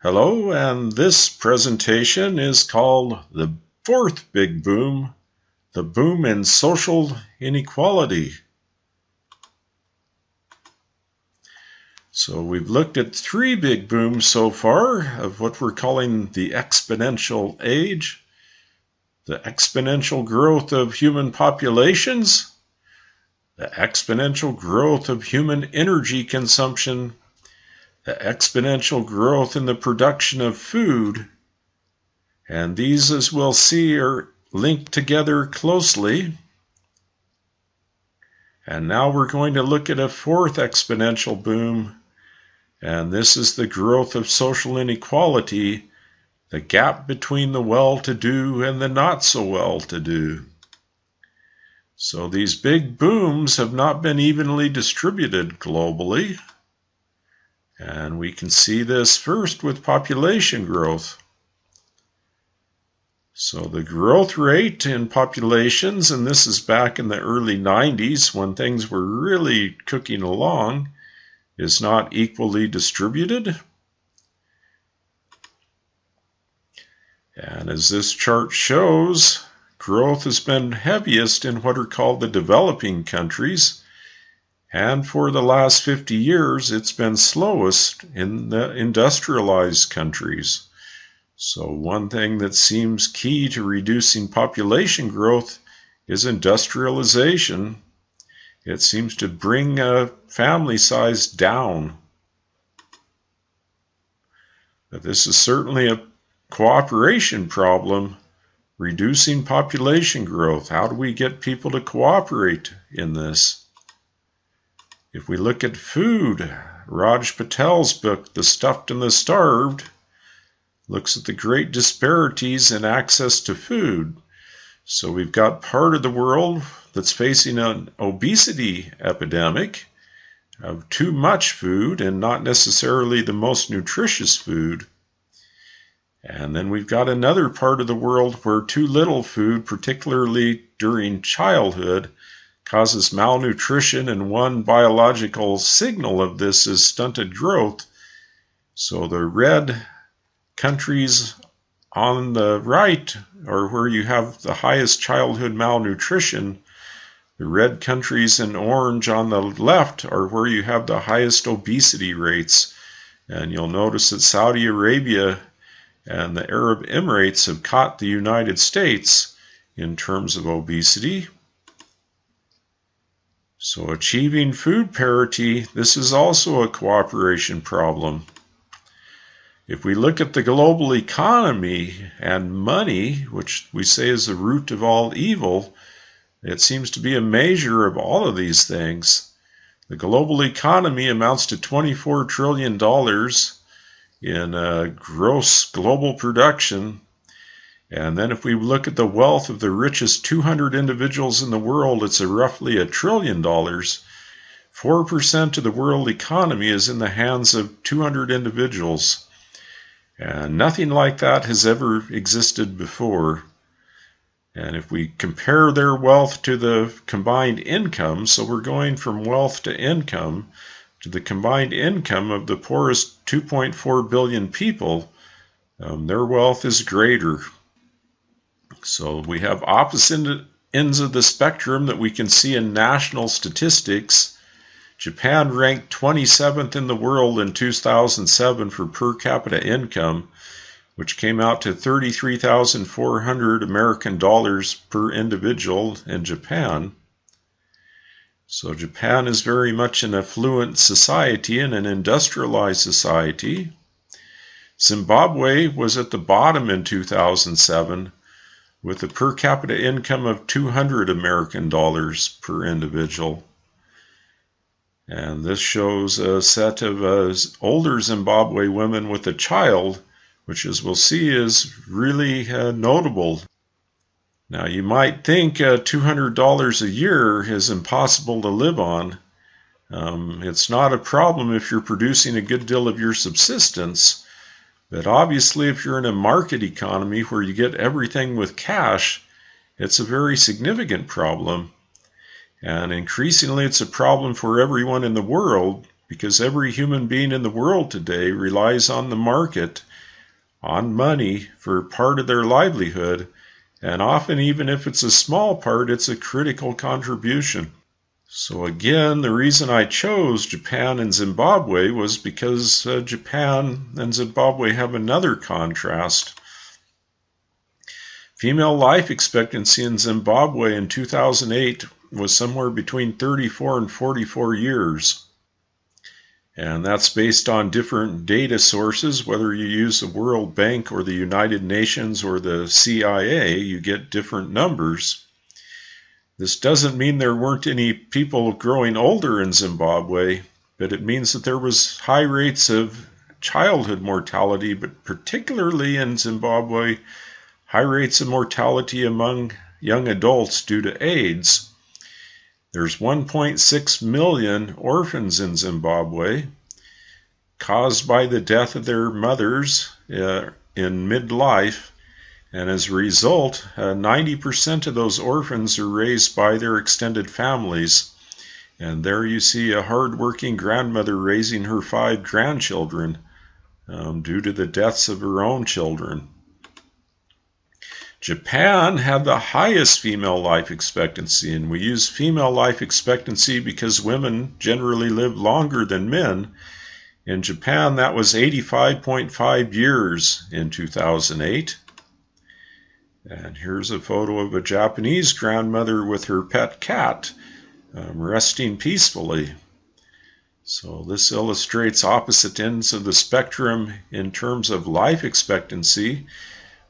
Hello, and this presentation is called The Fourth Big Boom, the Boom in Social Inequality. So we've looked at three big booms so far of what we're calling the exponential age, the exponential growth of human populations, the exponential growth of human energy consumption, the exponential growth in the production of food, and these, as we'll see, are linked together closely. And now we're going to look at a fourth exponential boom, and this is the growth of social inequality, the gap between the well-to-do and the not-so-well-to-do. So these big booms have not been evenly distributed globally. And we can see this first with population growth. So the growth rate in populations, and this is back in the early 90s when things were really cooking along, is not equally distributed. And as this chart shows, growth has been heaviest in what are called the developing countries, and for the last 50 years, it's been slowest in the industrialized countries. So, one thing that seems key to reducing population growth is industrialization. It seems to bring a family size down. But this is certainly a cooperation problem, reducing population growth. How do we get people to cooperate in this? If we look at food, Raj Patel's book, The Stuffed and the Starved, looks at the great disparities in access to food. So we've got part of the world that's facing an obesity epidemic of too much food and not necessarily the most nutritious food. And then we've got another part of the world where too little food, particularly during childhood, causes malnutrition, and one biological signal of this is stunted growth. So the red countries on the right are where you have the highest childhood malnutrition. The red countries in orange on the left are where you have the highest obesity rates. And you'll notice that Saudi Arabia and the Arab Emirates have caught the United States in terms of obesity. So achieving food parity, this is also a cooperation problem. If we look at the global economy and money, which we say is the root of all evil, it seems to be a measure of all of these things. The global economy amounts to $24 trillion in uh, gross global production and then if we look at the wealth of the richest 200 individuals in the world, it's a roughly a trillion dollars. 4% of the world economy is in the hands of 200 individuals. And nothing like that has ever existed before. And if we compare their wealth to the combined income, so we're going from wealth to income to the combined income of the poorest 2.4 billion people, um, their wealth is greater. So we have opposite ends of the spectrum that we can see in national statistics. Japan ranked 27th in the world in 2007 for per capita income, which came out to 33,400 American dollars per individual in Japan. So Japan is very much an affluent society and an industrialized society. Zimbabwe was at the bottom in 2007 with a per capita income of 200 American dollars per individual. And this shows a set of uh, older Zimbabwe women with a child, which, as we'll see, is really uh, notable. Now, you might think uh, $200 a year is impossible to live on. Um, it's not a problem if you're producing a good deal of your subsistence, but obviously, if you're in a market economy where you get everything with cash, it's a very significant problem. And increasingly, it's a problem for everyone in the world because every human being in the world today relies on the market, on money for part of their livelihood, and often, even if it's a small part, it's a critical contribution. So, again, the reason I chose Japan and Zimbabwe was because uh, Japan and Zimbabwe have another contrast. Female life expectancy in Zimbabwe in 2008 was somewhere between 34 and 44 years. And that's based on different data sources. Whether you use the World Bank or the United Nations or the CIA, you get different numbers. This doesn't mean there weren't any people growing older in Zimbabwe, but it means that there was high rates of childhood mortality, but particularly in Zimbabwe, high rates of mortality among young adults due to AIDS. There's 1.6 million orphans in Zimbabwe caused by the death of their mothers uh, in midlife and as a result, uh, 90% of those orphans are raised by their extended families. And there you see a hardworking grandmother raising her five grandchildren um, due to the deaths of her own children. Japan had the highest female life expectancy, and we use female life expectancy because women generally live longer than men. In Japan, that was 85.5 years in 2008. And here's a photo of a Japanese grandmother with her pet cat um, resting peacefully. So this illustrates opposite ends of the spectrum in terms of life expectancy.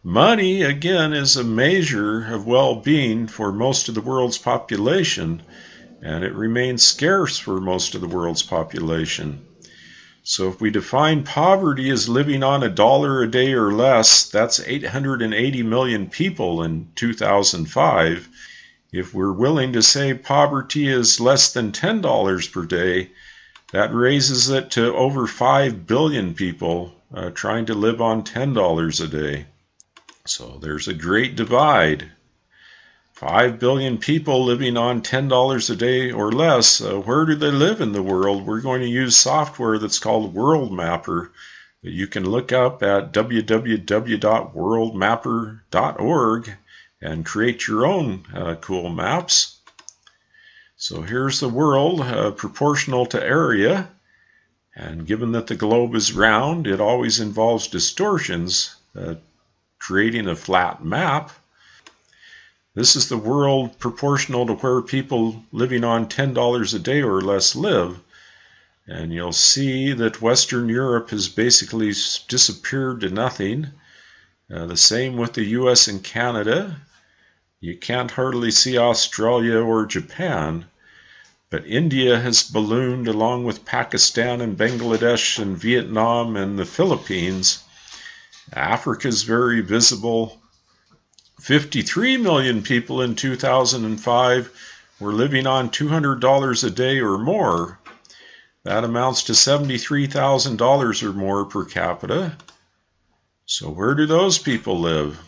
Money, again, is a measure of well-being for most of the world's population, and it remains scarce for most of the world's population. So if we define poverty as living on a dollar a day or less, that's 880 million people in 2005. If we're willing to say poverty is less than $10 per day, that raises it to over 5 billion people uh, trying to live on $10 a day. So there's a great divide 5 billion people living on $10 a day or less. Uh, where do they live in the world? We're going to use software that's called Worldmapper that you can look up at www.worldmapper.org and create your own uh, cool maps. So here's the world uh, proportional to area. And given that the globe is round, it always involves distortions, uh, creating a flat map. This is the world proportional to where people living on $10 a day or less live. And you'll see that Western Europe has basically disappeared to nothing. Uh, the same with the US and Canada. You can't hardly see Australia or Japan. But India has ballooned along with Pakistan and Bangladesh and Vietnam and the Philippines. Africa is very visible. 53 million people in 2005 were living on $200 a day or more. That amounts to $73,000 or more per capita. So, where do those people live?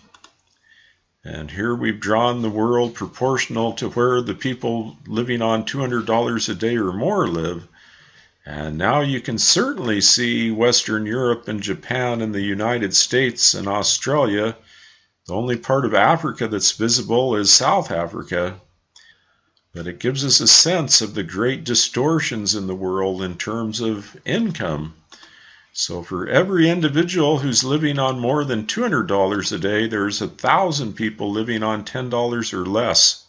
And here we've drawn the world proportional to where the people living on $200 a day or more live. And now you can certainly see Western Europe and Japan and the United States and Australia the only part of Africa that's visible is South Africa, but it gives us a sense of the great distortions in the world in terms of income. So for every individual who's living on more than $200 a day, there's a thousand people living on $10 or less.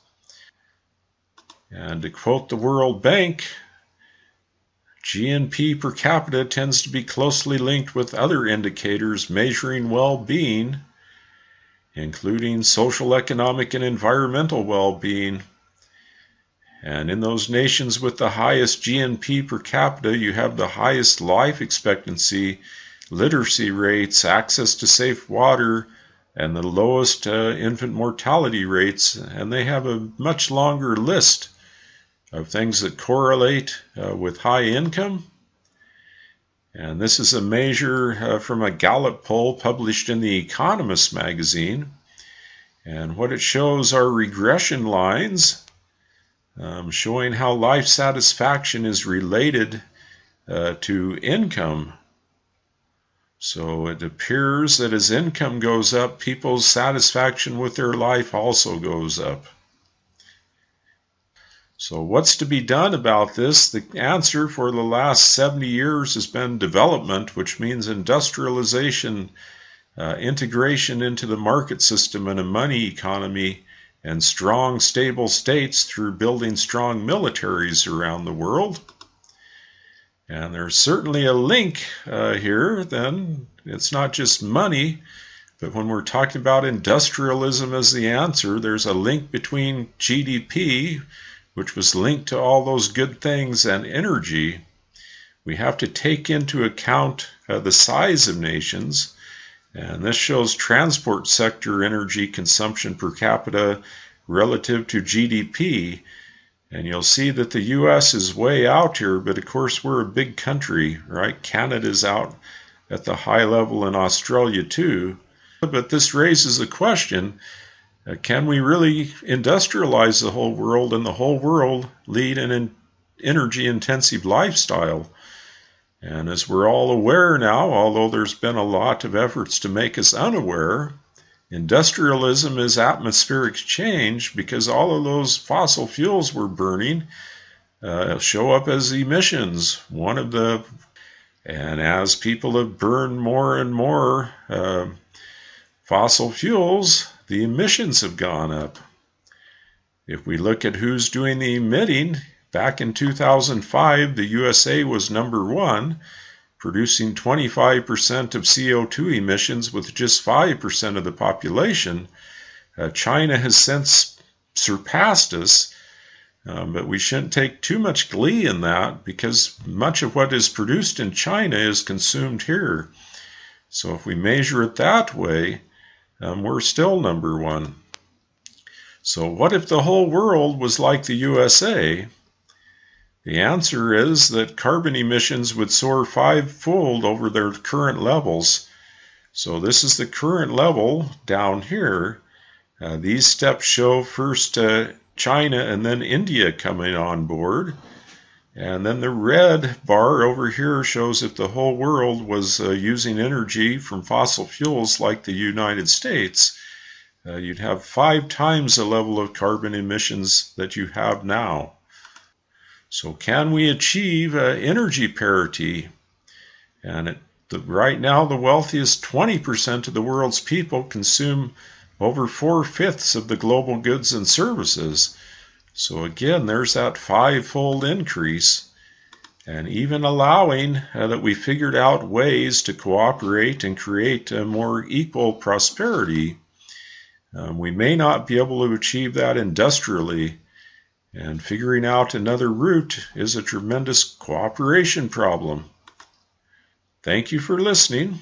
And to quote the World Bank, GNP per capita tends to be closely linked with other indicators measuring well-being including social, economic, and environmental well being. And in those nations with the highest GNP per capita, you have the highest life expectancy, literacy rates, access to safe water, and the lowest uh, infant mortality rates. And they have a much longer list of things that correlate uh, with high income and this is a measure uh, from a Gallup poll published in The Economist magazine. And what it shows are regression lines um, showing how life satisfaction is related uh, to income. So it appears that as income goes up, people's satisfaction with their life also goes up. So, what's to be done about this? The answer for the last 70 years has been development, which means industrialization, uh, integration into the market system and a money economy, and strong, stable states through building strong militaries around the world. And there's certainly a link uh, here, then. It's not just money, but when we're talking about industrialism as the answer, there's a link between GDP which was linked to all those good things and energy, we have to take into account uh, the size of nations. And this shows transport sector energy consumption per capita relative to GDP. And you'll see that the US is way out here, but of course we're a big country, right? Canada's out at the high level in Australia too. But this raises the question uh, can we really industrialize the whole world and the whole world lead an energy intensive lifestyle? And as we're all aware now, although there's been a lot of efforts to make us unaware, industrialism is atmospheric change because all of those fossil fuels we're burning uh, show up as emissions. One of the, and as people have burned more and more uh, fossil fuels, the emissions have gone up. If we look at who's doing the emitting, back in 2005, the USA was number one, producing 25% of CO2 emissions with just 5% of the population. Uh, China has since surpassed us, um, but we shouldn't take too much glee in that because much of what is produced in China is consumed here. So if we measure it that way, um, we're still number one. So, what if the whole world was like the USA? The answer is that carbon emissions would soar fivefold over their current levels. So, this is the current level down here. Uh, these steps show first uh, China and then India coming on board. And then the red bar over here shows if the whole world was uh, using energy from fossil fuels like the United States, uh, you'd have five times the level of carbon emissions that you have now. So, can we achieve uh, energy parity? And it, the, right now, the wealthiest 20% of the world's people consume over four fifths of the global goods and services. So again, there's that fivefold increase. And even allowing uh, that we figured out ways to cooperate and create a more equal prosperity, um, we may not be able to achieve that industrially. And figuring out another route is a tremendous cooperation problem. Thank you for listening.